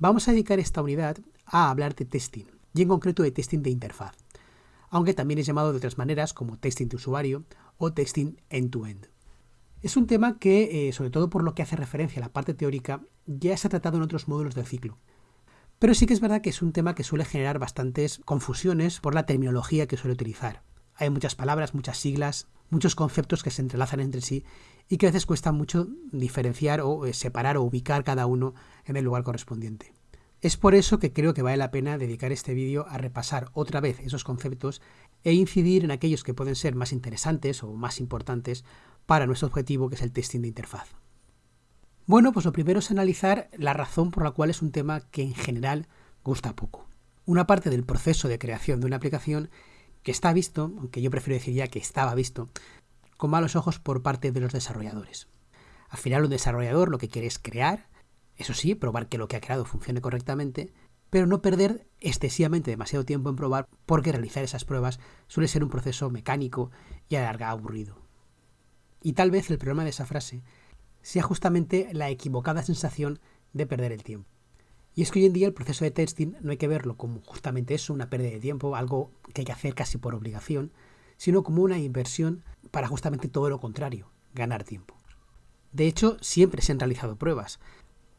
Vamos a dedicar esta unidad a hablar de testing, y en concreto de testing de interfaz, aunque también es llamado de otras maneras como testing de usuario o testing end-to-end. Es un tema que, eh, sobre todo por lo que hace referencia a la parte teórica, ya se ha tratado en otros módulos del ciclo. Pero sí que es verdad que es un tema que suele generar bastantes confusiones por la terminología que suele utilizar. Hay muchas palabras, muchas siglas, muchos conceptos que se entrelazan entre sí y que a veces cuesta mucho diferenciar o eh, separar o ubicar cada uno en el lugar correspondiente. Es por eso que creo que vale la pena dedicar este vídeo a repasar otra vez esos conceptos e incidir en aquellos que pueden ser más interesantes o más importantes para nuestro objetivo que es el testing de interfaz. Bueno, pues lo primero es analizar la razón por la cual es un tema que en general gusta poco. Una parte del proceso de creación de una aplicación que está visto, aunque yo prefiero decir ya que estaba visto, con malos ojos por parte de los desarrolladores. Al final un desarrollador lo que quiere es crear, eso sí, probar que lo que ha creado funcione correctamente, pero no perder excesivamente demasiado tiempo en probar porque realizar esas pruebas suele ser un proceso mecánico y a aburrido. Y tal vez el problema de esa frase sea justamente la equivocada sensación de perder el tiempo. Y es que hoy en día el proceso de testing no hay que verlo como justamente eso, una pérdida de tiempo, algo que hay que hacer casi por obligación, sino como una inversión para justamente todo lo contrario, ganar tiempo. De hecho, siempre se han realizado pruebas,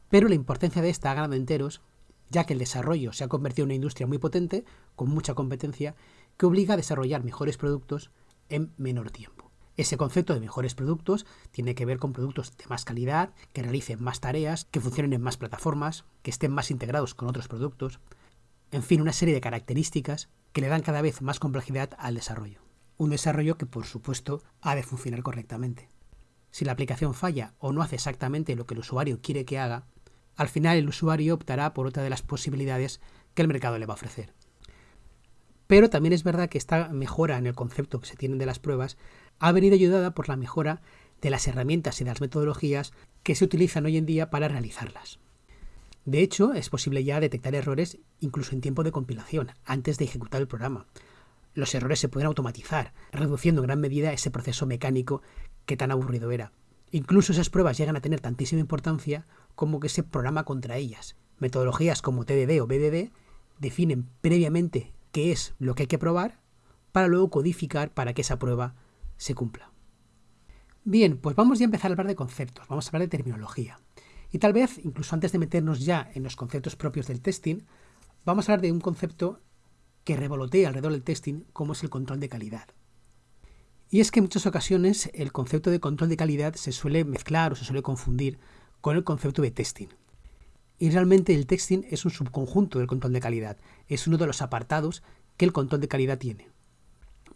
pero la importancia de esta ha ganado enteros, ya que el desarrollo se ha convertido en una industria muy potente, con mucha competencia, que obliga a desarrollar mejores productos en menor tiempo. Ese concepto de mejores productos tiene que ver con productos de más calidad, que realicen más tareas, que funcionen en más plataformas, que estén más integrados con otros productos, en fin, una serie de características que le dan cada vez más complejidad al desarrollo. Un desarrollo que, por supuesto, ha de funcionar correctamente. Si la aplicación falla o no hace exactamente lo que el usuario quiere que haga, al final el usuario optará por otra de las posibilidades que el mercado le va a ofrecer. Pero también es verdad que esta mejora en el concepto que se tienen de las pruebas ha venido ayudada por la mejora de las herramientas y de las metodologías que se utilizan hoy en día para realizarlas. De hecho, es posible ya detectar errores incluso en tiempo de compilación, antes de ejecutar el programa. Los errores se pueden automatizar, reduciendo en gran medida ese proceso mecánico que tan aburrido era. Incluso esas pruebas llegan a tener tantísima importancia como que se programa contra ellas. Metodologías como TDD o BDD definen previamente qué es lo que hay que probar para luego codificar para que esa prueba se cumpla. Bien, pues vamos ya a empezar a hablar de conceptos, vamos a hablar de terminología. Y tal vez, incluso antes de meternos ya en los conceptos propios del testing, vamos a hablar de un concepto que revolotea alrededor del testing, como es el control de calidad. Y es que en muchas ocasiones el concepto de control de calidad se suele mezclar o se suele confundir con el concepto de testing. Y realmente el testing es un subconjunto del control de calidad, es uno de los apartados que el control de calidad tiene.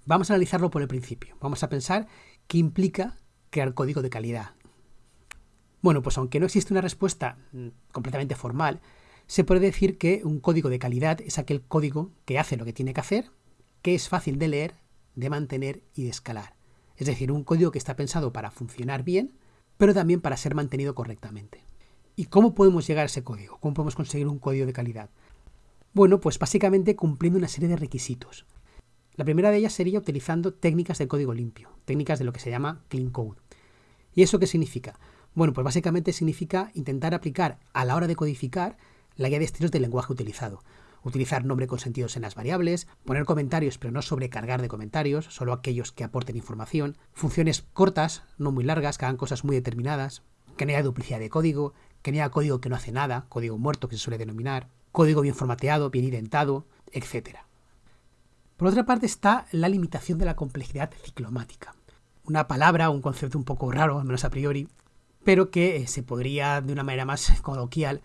Vamos a analizarlo por el principio. Vamos a pensar qué implica crear código de calidad. Bueno, pues aunque no existe una respuesta mm, completamente formal, se puede decir que un código de calidad es aquel código que hace lo que tiene que hacer, que es fácil de leer de mantener y de escalar. Es decir, un código que está pensado para funcionar bien, pero también para ser mantenido correctamente. ¿Y cómo podemos llegar a ese código? ¿Cómo podemos conseguir un código de calidad? Bueno, pues básicamente cumpliendo una serie de requisitos. La primera de ellas sería utilizando técnicas de código limpio, técnicas de lo que se llama clean code. ¿Y eso qué significa? Bueno, pues básicamente significa intentar aplicar a la hora de codificar la guía de estilos del lenguaje utilizado utilizar nombre con sentidos en las variables, poner comentarios pero no sobrecargar de comentarios, solo aquellos que aporten información, funciones cortas, no muy largas, que hagan cosas muy determinadas, que no haya duplicidad de código, que no haya código que no hace nada, código muerto que se suele denominar, código bien formateado, bien identado, etc. Por otra parte está la limitación de la complejidad ciclomática. Una palabra, un concepto un poco raro, al menos a priori, pero que eh, se podría de una manera más coloquial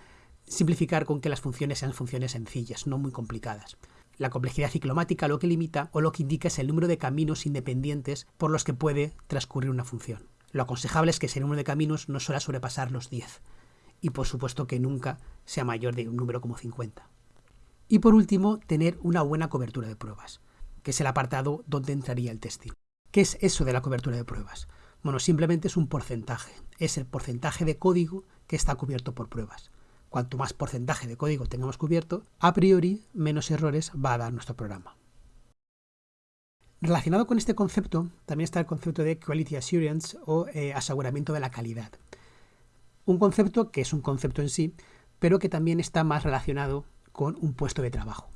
simplificar con que las funciones sean funciones sencillas, no muy complicadas. La complejidad ciclomática lo que limita o lo que indica es el número de caminos independientes por los que puede transcurrir una función. Lo aconsejable es que ese número de caminos no suele sobrepasar los 10 y por supuesto que nunca sea mayor de un número como 50. Y por último, tener una buena cobertura de pruebas, que es el apartado donde entraría el testing. ¿Qué es eso de la cobertura de pruebas? Bueno, simplemente es un porcentaje, es el porcentaje de código que está cubierto por pruebas. Cuanto más porcentaje de código tengamos cubierto, a priori menos errores va a dar nuestro programa. Relacionado con este concepto, también está el concepto de Quality Assurance o eh, aseguramiento de la calidad. Un concepto que es un concepto en sí, pero que también está más relacionado con un puesto de trabajo.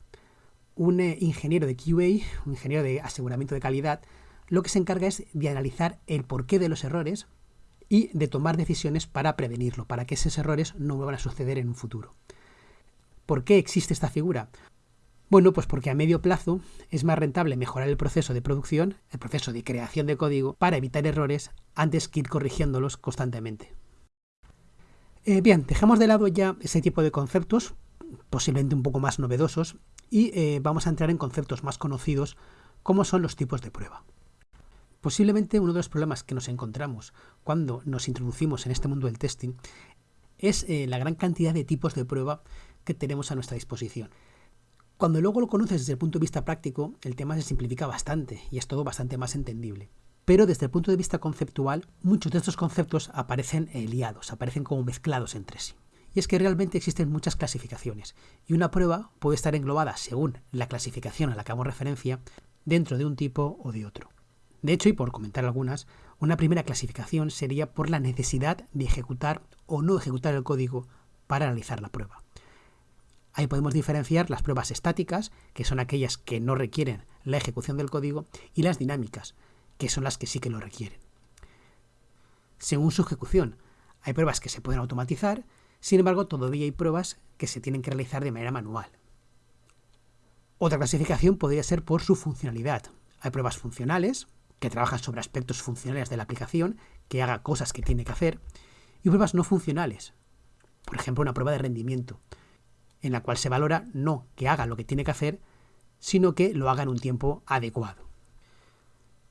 Un eh, ingeniero de QA, un ingeniero de aseguramiento de calidad, lo que se encarga es de analizar el porqué de los errores y de tomar decisiones para prevenirlo, para que esos errores no vuelvan a suceder en un futuro. ¿Por qué existe esta figura? Bueno, pues porque a medio plazo es más rentable mejorar el proceso de producción, el proceso de creación de código, para evitar errores antes que ir corrigiéndolos constantemente. Eh, bien, dejamos de lado ya ese tipo de conceptos, posiblemente un poco más novedosos, y eh, vamos a entrar en conceptos más conocidos como son los tipos de prueba. Posiblemente uno de los problemas que nos encontramos cuando nos introducimos en este mundo del testing es eh, la gran cantidad de tipos de prueba que tenemos a nuestra disposición. Cuando luego lo conoces desde el punto de vista práctico, el tema se simplifica bastante y es todo bastante más entendible. Pero desde el punto de vista conceptual, muchos de estos conceptos aparecen eh, liados, aparecen como mezclados entre sí. Y es que realmente existen muchas clasificaciones, y una prueba puede estar englobada, según la clasificación a la que hago referencia, dentro de un tipo o de otro. De hecho, y por comentar algunas, una primera clasificación sería por la necesidad de ejecutar o no ejecutar el código para analizar la prueba. Ahí podemos diferenciar las pruebas estáticas, que son aquellas que no requieren la ejecución del código, y las dinámicas, que son las que sí que lo requieren. Según su ejecución, hay pruebas que se pueden automatizar, sin embargo todavía hay pruebas que se tienen que realizar de manera manual. Otra clasificación podría ser por su funcionalidad. Hay pruebas funcionales, que trabajan sobre aspectos funcionales de la aplicación, que haga cosas que tiene que hacer, y pruebas no funcionales. Por ejemplo, una prueba de rendimiento, en la cual se valora no que haga lo que tiene que hacer, sino que lo haga en un tiempo adecuado.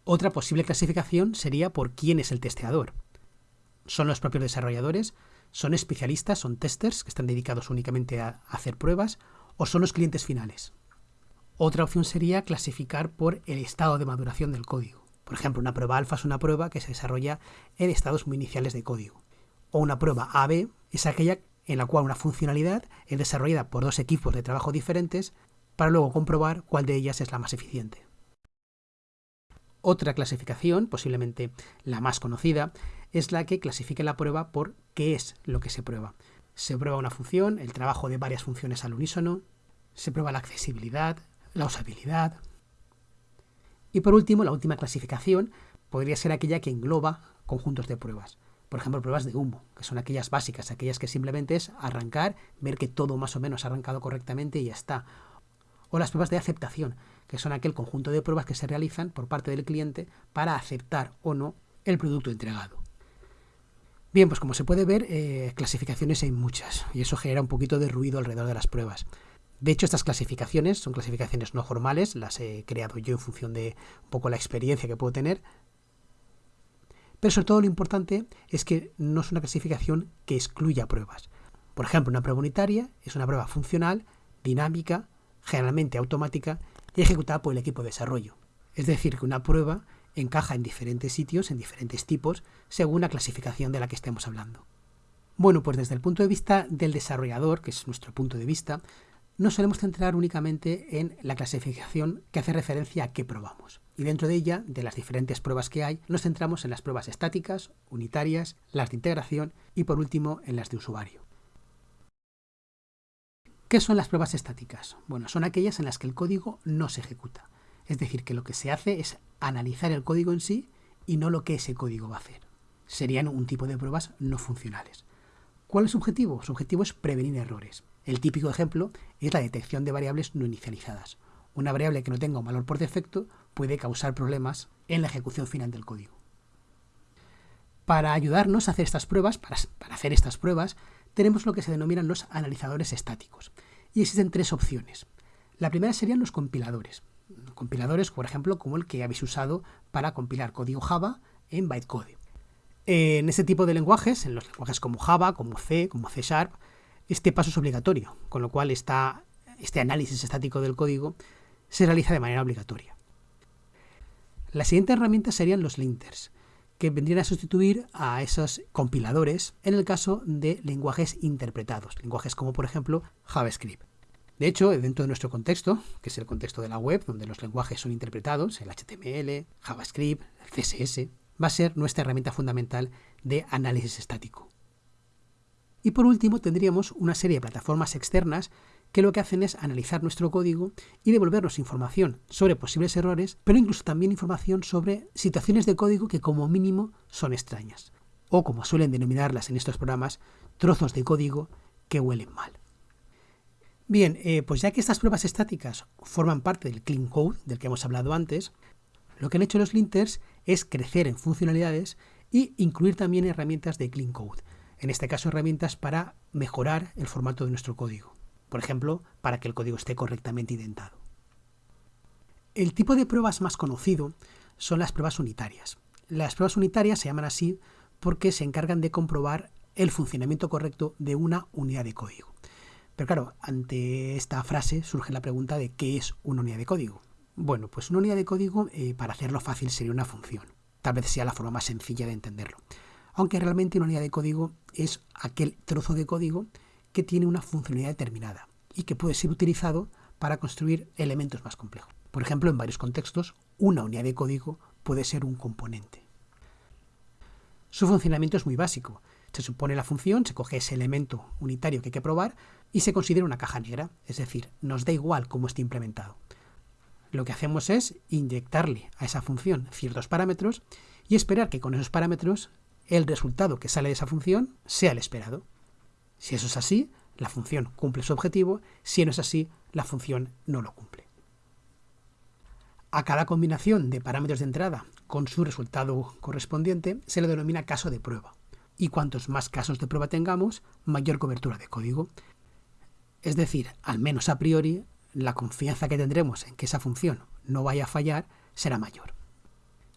Otra posible clasificación sería por quién es el testeador. ¿Son los propios desarrolladores? ¿Son especialistas? ¿Son testers que están dedicados únicamente a hacer pruebas? ¿O son los clientes finales? Otra opción sería clasificar por el estado de maduración del código. Por ejemplo, una prueba alfa es una prueba que se desarrolla en estados muy iniciales de código. O una prueba AB es aquella en la cual una funcionalidad es desarrollada por dos equipos de trabajo diferentes para luego comprobar cuál de ellas es la más eficiente. Otra clasificación, posiblemente la más conocida, es la que clasifica la prueba por qué es lo que se prueba. Se prueba una función, el trabajo de varias funciones al unísono, se prueba la accesibilidad, la usabilidad, y por último, la última clasificación podría ser aquella que engloba conjuntos de pruebas. Por ejemplo, pruebas de humo, que son aquellas básicas, aquellas que simplemente es arrancar, ver que todo más o menos ha arrancado correctamente y ya está. O las pruebas de aceptación, que son aquel conjunto de pruebas que se realizan por parte del cliente para aceptar o no el producto entregado. Bien, pues como se puede ver, eh, clasificaciones hay muchas y eso genera un poquito de ruido alrededor de las pruebas. De hecho, estas clasificaciones son clasificaciones no formales, las he creado yo en función de un poco la experiencia que puedo tener. Pero sobre todo lo importante es que no es una clasificación que excluya pruebas. Por ejemplo, una prueba unitaria es una prueba funcional, dinámica, generalmente automática y ejecutada por el equipo de desarrollo. Es decir, que una prueba encaja en diferentes sitios, en diferentes tipos, según la clasificación de la que estemos hablando. Bueno, pues desde el punto de vista del desarrollador, que es nuestro punto de vista, nos solemos centrar únicamente en la clasificación que hace referencia a qué probamos. Y dentro de ella, de las diferentes pruebas que hay, nos centramos en las pruebas estáticas, unitarias, las de integración y por último en las de usuario. ¿Qué son las pruebas estáticas? Bueno, son aquellas en las que el código no se ejecuta. Es decir, que lo que se hace es analizar el código en sí y no lo que ese código va a hacer. Serían un tipo de pruebas no funcionales. ¿Cuál es su objetivo? Su objetivo es prevenir errores. El típico ejemplo es la detección de variables no inicializadas. Una variable que no tenga un valor por defecto puede causar problemas en la ejecución final del código. Para ayudarnos a hacer estas pruebas, para, hacer estas pruebas, tenemos lo que se denominan los analizadores estáticos. Y existen tres opciones. La primera serían los compiladores. Compiladores, por ejemplo, como el que habéis usado para compilar código Java en bytecode. En este tipo de lenguajes, en los lenguajes como Java, como C, como C Sharp, este paso es obligatorio, con lo cual este análisis estático del código se realiza de manera obligatoria. La siguiente herramienta serían los linters, que vendrían a sustituir a esos compiladores en el caso de lenguajes interpretados, lenguajes como por ejemplo JavaScript. De hecho, dentro de nuestro contexto, que es el contexto de la web, donde los lenguajes son interpretados, el HTML, JavaScript, el CSS, va a ser nuestra herramienta fundamental de análisis estático. Y por último tendríamos una serie de plataformas externas que lo que hacen es analizar nuestro código y devolvernos información sobre posibles errores, pero incluso también información sobre situaciones de código que como mínimo son extrañas, o como suelen denominarlas en estos programas, trozos de código que huelen mal. Bien, eh, pues ya que estas pruebas estáticas forman parte del clean code del que hemos hablado antes, lo que han hecho los linters es crecer en funcionalidades y incluir también herramientas de clean code, en este caso herramientas para mejorar el formato de nuestro código, por ejemplo, para que el código esté correctamente indentado. El tipo de pruebas más conocido son las pruebas unitarias. Las pruebas unitarias se llaman así porque se encargan de comprobar el funcionamiento correcto de una unidad de código. Pero claro, ante esta frase surge la pregunta de qué es una unidad de código. Bueno, pues una unidad de código, eh, para hacerlo fácil, sería una función. Tal vez sea la forma más sencilla de entenderlo. Aunque realmente una unidad de código es aquel trozo de código que tiene una funcionalidad determinada y que puede ser utilizado para construir elementos más complejos. Por ejemplo, en varios contextos, una unidad de código puede ser un componente. Su funcionamiento es muy básico. Se supone la función, se coge ese elemento unitario que hay que probar y se considera una caja negra, es decir, nos da igual cómo esté implementado. Lo que hacemos es inyectarle a esa función ciertos parámetros y esperar que con esos parámetros el resultado que sale de esa función sea el esperado. Si eso es así, la función cumple su objetivo, si no es así, la función no lo cumple. A cada combinación de parámetros de entrada con su resultado correspondiente se le denomina caso de prueba y cuantos más casos de prueba tengamos, mayor cobertura de código. Es decir, al menos a priori, la confianza que tendremos en que esa función no vaya a fallar será mayor.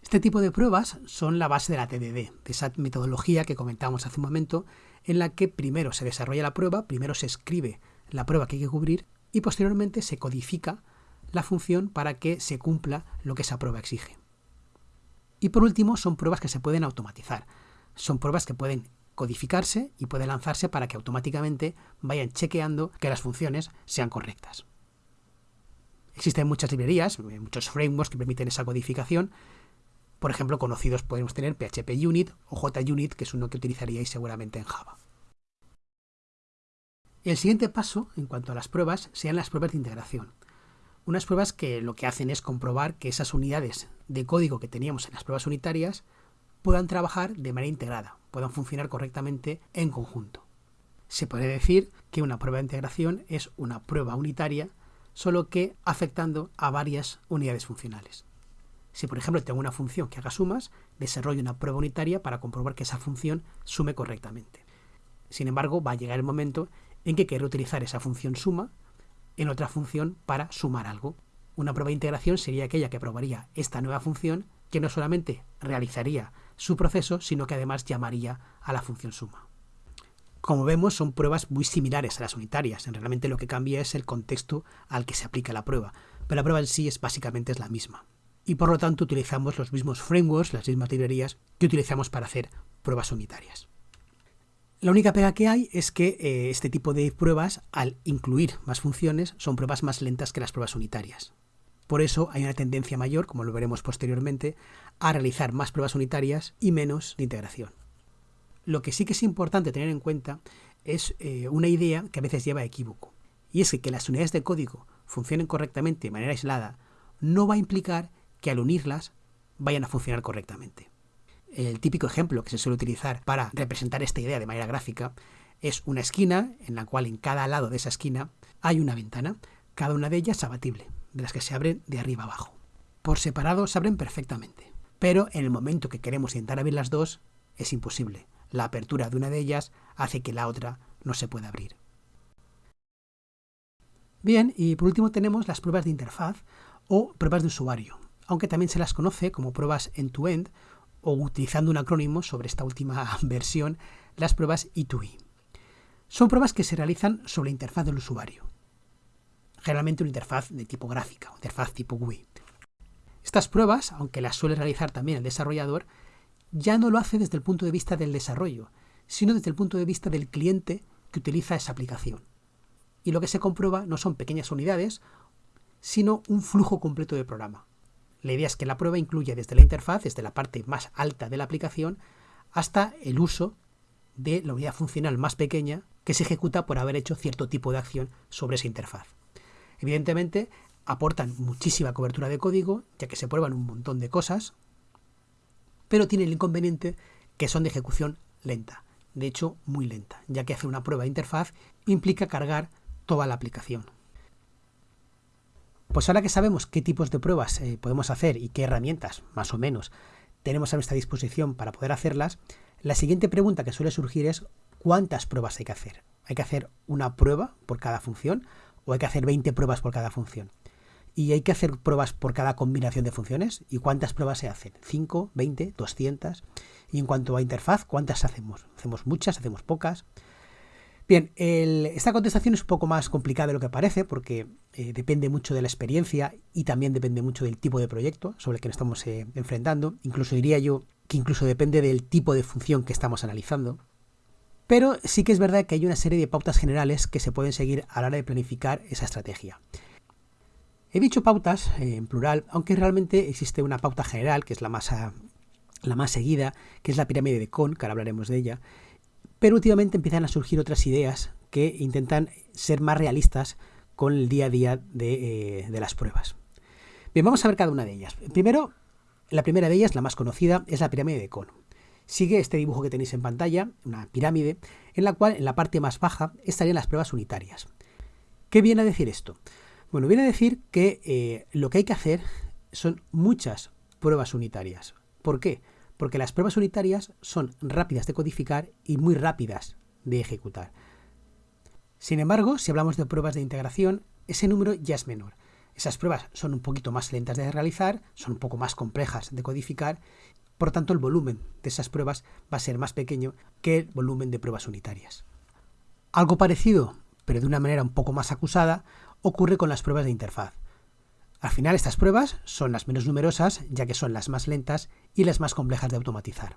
Este tipo de pruebas son la base de la TDD, de esa metodología que comentamos hace un momento, en la que primero se desarrolla la prueba, primero se escribe la prueba que hay que cubrir y posteriormente se codifica la función para que se cumpla lo que esa prueba exige. Y por último, son pruebas que se pueden automatizar son pruebas que pueden codificarse y pueden lanzarse para que automáticamente vayan chequeando que las funciones sean correctas. Existen muchas librerías, muchos frameworks que permiten esa codificación. Por ejemplo, conocidos podemos tener PHP Unit o JUnit, que es uno que utilizaríais seguramente en Java. El siguiente paso, en cuanto a las pruebas, sean las pruebas de integración. Unas pruebas que lo que hacen es comprobar que esas unidades de código que teníamos en las pruebas unitarias puedan trabajar de manera integrada, puedan funcionar correctamente en conjunto. Se puede decir que una prueba de integración es una prueba unitaria, solo que afectando a varias unidades funcionales. Si por ejemplo tengo una función que haga sumas, desarrollo una prueba unitaria para comprobar que esa función sume correctamente. Sin embargo, va a llegar el momento en que quiero utilizar esa función suma en otra función para sumar algo. Una prueba de integración sería aquella que probaría esta nueva función que no solamente realizaría su proceso, sino que además llamaría a la función suma. Como vemos, son pruebas muy similares a las unitarias. Realmente lo que cambia es el contexto al que se aplica la prueba, pero la prueba en sí es básicamente es la misma. Y por lo tanto utilizamos los mismos frameworks, las mismas librerías que utilizamos para hacer pruebas unitarias. La única pega que hay es que eh, este tipo de pruebas, al incluir más funciones, son pruebas más lentas que las pruebas unitarias. Por eso hay una tendencia mayor, como lo veremos posteriormente, a realizar más pruebas unitarias y menos de integración. Lo que sí que es importante tener en cuenta es eh, una idea que a veces lleva a equívoco. Y es que que las unidades de código funcionen correctamente de manera aislada no va a implicar que al unirlas vayan a funcionar correctamente. El típico ejemplo que se suele utilizar para representar esta idea de manera gráfica es una esquina en la cual en cada lado de esa esquina hay una ventana, cada una de ellas abatible de las que se abren de arriba abajo. Por separado se abren perfectamente, pero en el momento que queremos intentar abrir las dos, es imposible. La apertura de una de ellas hace que la otra no se pueda abrir. Bien, y por último tenemos las pruebas de interfaz o pruebas de usuario, aunque también se las conoce como pruebas end-to-end o utilizando un acrónimo sobre esta última versión, las pruebas E2E. Son pruebas que se realizan sobre la interfaz del usuario generalmente una interfaz de tipo gráfica, una interfaz tipo GUI. Estas pruebas, aunque las suele realizar también el desarrollador, ya no lo hace desde el punto de vista del desarrollo, sino desde el punto de vista del cliente que utiliza esa aplicación. Y lo que se comprueba no son pequeñas unidades, sino un flujo completo de programa. La idea es que la prueba incluya desde la interfaz, desde la parte más alta de la aplicación, hasta el uso de la unidad funcional más pequeña que se ejecuta por haber hecho cierto tipo de acción sobre esa interfaz. Evidentemente, aportan muchísima cobertura de código, ya que se prueban un montón de cosas, pero tienen el inconveniente que son de ejecución lenta, de hecho muy lenta, ya que hacer una prueba de interfaz implica cargar toda la aplicación. Pues ahora que sabemos qué tipos de pruebas eh, podemos hacer y qué herramientas, más o menos, tenemos a nuestra disposición para poder hacerlas, la siguiente pregunta que suele surgir es ¿cuántas pruebas hay que hacer? ¿Hay que hacer una prueba por cada función o hay que hacer 20 pruebas por cada función? ¿Y hay que hacer pruebas por cada combinación de funciones? ¿Y cuántas pruebas se hacen? ¿5, 20, 200? Y en cuanto a interfaz, ¿cuántas hacemos? ¿Hacemos muchas? ¿Hacemos pocas? Bien, esta contestación es un poco más complicada de lo que parece porque eh, depende mucho de la experiencia y también depende mucho del tipo de proyecto sobre el que nos estamos eh, enfrentando. Incluso diría yo que incluso depende del tipo de función que estamos analizando. Pero sí que es verdad que hay una serie de pautas generales que se pueden seguir a la hora de planificar esa estrategia. He dicho pautas eh, en plural, aunque realmente existe una pauta general, que es la más, la más seguida, que es la pirámide de Kohn, que ahora hablaremos de ella, pero últimamente empiezan a surgir otras ideas que intentan ser más realistas con el día a día de, eh, las pruebas. Bien, vamos a ver cada una de ellas. Primero, la primera de ellas, la más conocida, es la pirámide de Cono. Sigue este dibujo que tenéis en pantalla, una pirámide, en la cual en la parte más baja estarían las pruebas unitarias. ¿Qué viene a decir esto? Bueno, viene a decir que eh, lo que hay que hacer son muchas pruebas unitarias. ¿Por qué? Porque las pruebas unitarias son rápidas de codificar y muy rápidas de ejecutar. Sin embargo, si hablamos de pruebas de integración, ese número ya es menor. Esas pruebas son un poquito más lentas de realizar, son un poco más complejas de codificar, por tanto el volumen de esas pruebas va a ser más pequeño que el volumen de pruebas unitarias. Algo parecido, pero de una manera un poco más acusada, ocurre con las pruebas de interfaz. Al final estas pruebas son las menos numerosas, ya que son las más lentas y las más complejas de automatizar.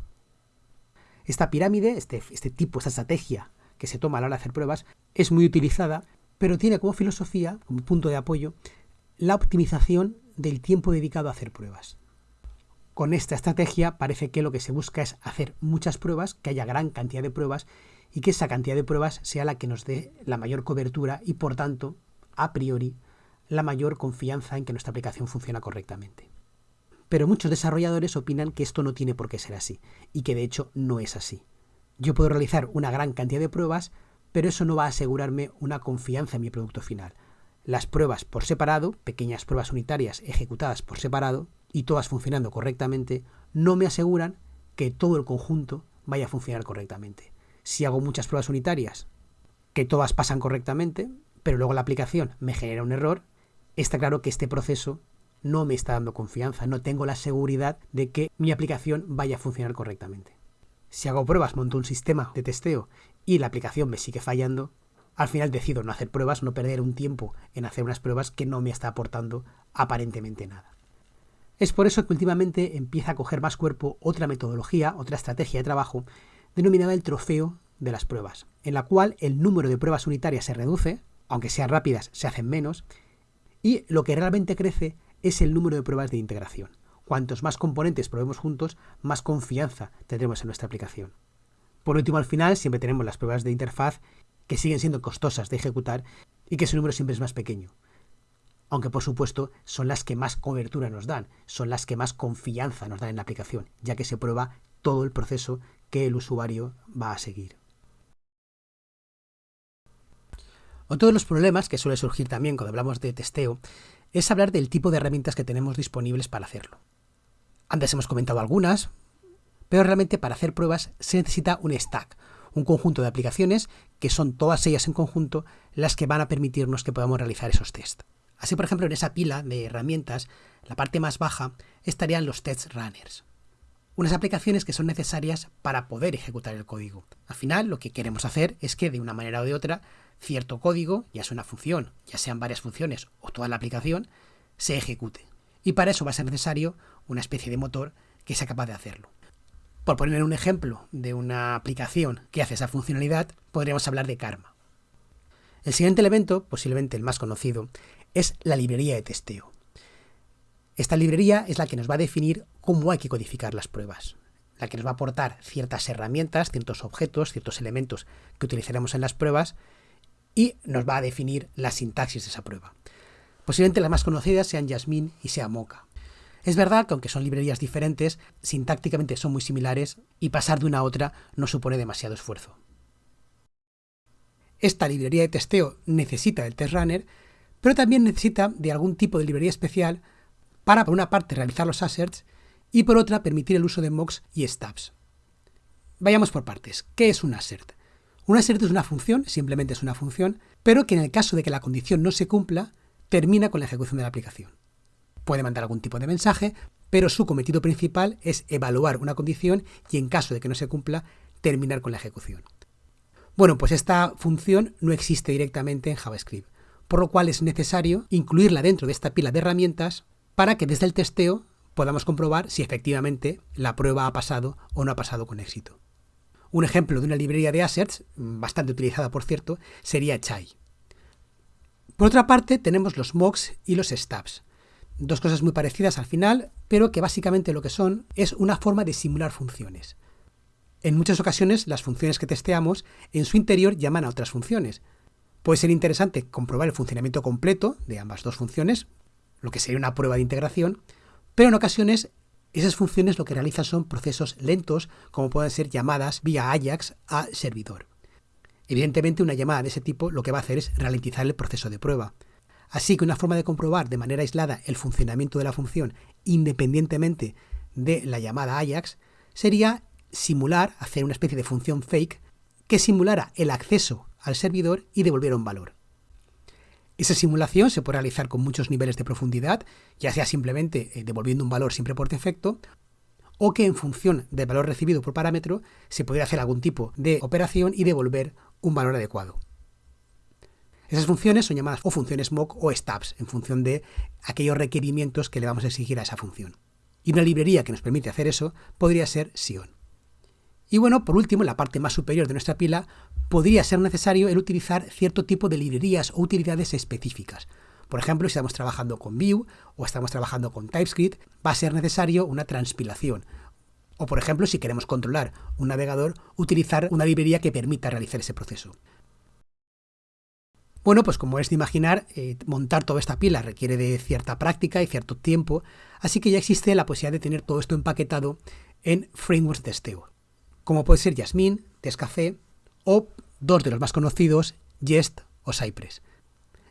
Esta pirámide, este, este tipo, esta estrategia que se toma a la hora de hacer pruebas, es muy utilizada, pero tiene como filosofía, como punto de apoyo, la optimización del tiempo dedicado a hacer pruebas. Con esta estrategia parece que lo que se busca es hacer muchas pruebas, que haya gran cantidad de pruebas y que esa cantidad de pruebas sea la que nos dé la mayor cobertura y por tanto, a priori, la mayor confianza en que nuestra aplicación funciona correctamente. Pero muchos desarrolladores opinan que esto no tiene por qué ser así, y que de hecho no es así. Yo puedo realizar una gran cantidad de pruebas, pero eso no va a asegurarme una confianza en mi producto final. Las pruebas por separado, pequeñas pruebas unitarias ejecutadas por separado, y todas funcionando correctamente, no me aseguran que todo el conjunto vaya a funcionar correctamente. Si hago muchas pruebas unitarias, que todas pasan correctamente, pero luego la aplicación me genera un error, está claro que este proceso no me está dando confianza, no tengo la seguridad de que mi aplicación vaya a funcionar correctamente. Si hago pruebas, monto un sistema de testeo y la aplicación me sigue fallando, al final decido no hacer pruebas, no perder un tiempo en hacer unas pruebas que no me está aportando aparentemente nada. Es por eso que últimamente empieza a coger más cuerpo otra metodología, otra estrategia de trabajo, denominada el trofeo de las pruebas, en la cual el número de pruebas unitarias se reduce, aunque sean rápidas, se hacen menos, y lo que realmente crece es el número de pruebas de integración. Cuantos más componentes probemos juntos, más confianza tendremos en nuestra aplicación. Por último, al final, siempre tenemos las pruebas de interfaz que siguen siendo costosas de ejecutar y que su número siempre es más pequeño. Aunque por supuesto son las que más cobertura nos dan, son las que más confianza nos dan en la aplicación, ya que se prueba todo el proceso que el usuario va a seguir. Otro de los problemas que suele surgir también cuando hablamos de testeo es hablar del tipo de herramientas que tenemos disponibles para hacerlo. Antes hemos comentado algunas, pero realmente para hacer pruebas se necesita un stack, un conjunto de aplicaciones que son todas ellas en conjunto las que van a permitirnos que podamos realizar esos tests. Así, por ejemplo, en esa pila de herramientas, la parte más baja estarían los test runners. Unas aplicaciones que son necesarias para poder ejecutar el código. Al final, lo que queremos hacer es que de una manera o de otra cierto código, ya sea una función, ya sean varias funciones o toda la aplicación, se ejecute. Y para eso va a ser necesario una especie de motor que sea capaz de hacerlo. Por poner un ejemplo de una aplicación que hace esa funcionalidad, podríamos hablar de Karma. El siguiente elemento, posiblemente el más conocido, es la librería de testeo. Esta librería es la que nos va a definir cómo hay que codificar las pruebas. la que nos va a aportar ciertas herramientas, ciertos objetos, ciertos elementos que utilizaremos en las pruebas y nos va a definir la sintaxis de esa prueba. Posiblemente las más conocidas sean Jasmine y sea Mocha. Es verdad que aunque son librerías diferentes, sintácticamente son muy similares y pasar de una a otra no supone demasiado esfuerzo. Esta librería de testeo necesita del test runner, pero también necesita de algún tipo de librería especial para, por una parte, realizar los asserts y por otra, permitir el uso de mocks y stubs. Vayamos por partes. ¿Qué es un assert? Un assert es una función, simplemente es una función, pero que en el caso de que la condición no se cumpla, termina con la ejecución de la aplicación. Puede mandar algún tipo de mensaje, pero su cometido principal es evaluar una condición y en caso de que no se cumpla, terminar con la ejecución. Bueno, pues esta función no existe directamente en JavaScript, por lo cual es necesario incluirla dentro de esta pila de herramientas para que desde el testeo podamos comprobar si efectivamente la prueba ha pasado o no ha pasado con éxito. Un ejemplo de una librería de assets, bastante utilizada por cierto, sería Chai. Por otra parte, tenemos los mocks y los stubs. Dos cosas muy parecidas al final, pero que básicamente lo que son es una forma de simular funciones. En muchas ocasiones las funciones que testeamos en su interior llaman a otras funciones. Puede ser interesante comprobar el funcionamiento completo de ambas dos funciones, lo que sería una prueba de integración, pero en ocasiones esas funciones lo que realizan son procesos lentos, como pueden ser llamadas vía Ajax a servidor. Evidentemente una llamada de ese tipo lo que va a hacer es ralentizar el proceso de prueba. Así que una forma de comprobar de manera aislada el funcionamiento de la función independientemente de la llamada Ajax sería simular, hacer una especie de función fake que simulara el acceso al servidor y devolviera un valor. Esa simulación se puede realizar con muchos niveles de profundidad, ya sea simplemente eh, devolviendo un valor siempre por defecto, o que en función del valor recibido por parámetro se puede hacer algún tipo de operación y devolver un valor adecuado. Esas funciones son llamadas o funciones mock o stubs, en función de aquellos requerimientos que le vamos a exigir a esa función. Y una librería que nos permite hacer eso podría ser Sion. Y bueno, por último, en la parte más superior de nuestra pila, podría ser necesario el utilizar cierto tipo de librerías o utilidades específicas. Por ejemplo, si estamos trabajando con Vue o estamos trabajando con TypeScript, va a ser necesario una transpilación. O por ejemplo, si queremos controlar un navegador, utilizar una librería que permita realizar ese proceso. Bueno, pues como es de imaginar, eh, montar toda esta pila requiere de cierta práctica y cierto tiempo, así que ya existe la posibilidad de tener todo esto empaquetado en frameworks de testeo como puede ser Jasmine, Tescafé o dos de los más conocidos, Jest o Cypress.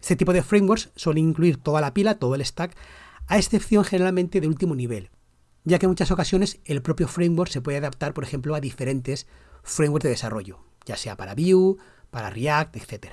Este tipo de frameworks suelen incluir toda la pila, todo el stack, a excepción generalmente del último nivel, ya que en muchas ocasiones el propio framework se puede adaptar, por ejemplo, a diferentes frameworks de desarrollo, ya sea para Vue, para React, etc.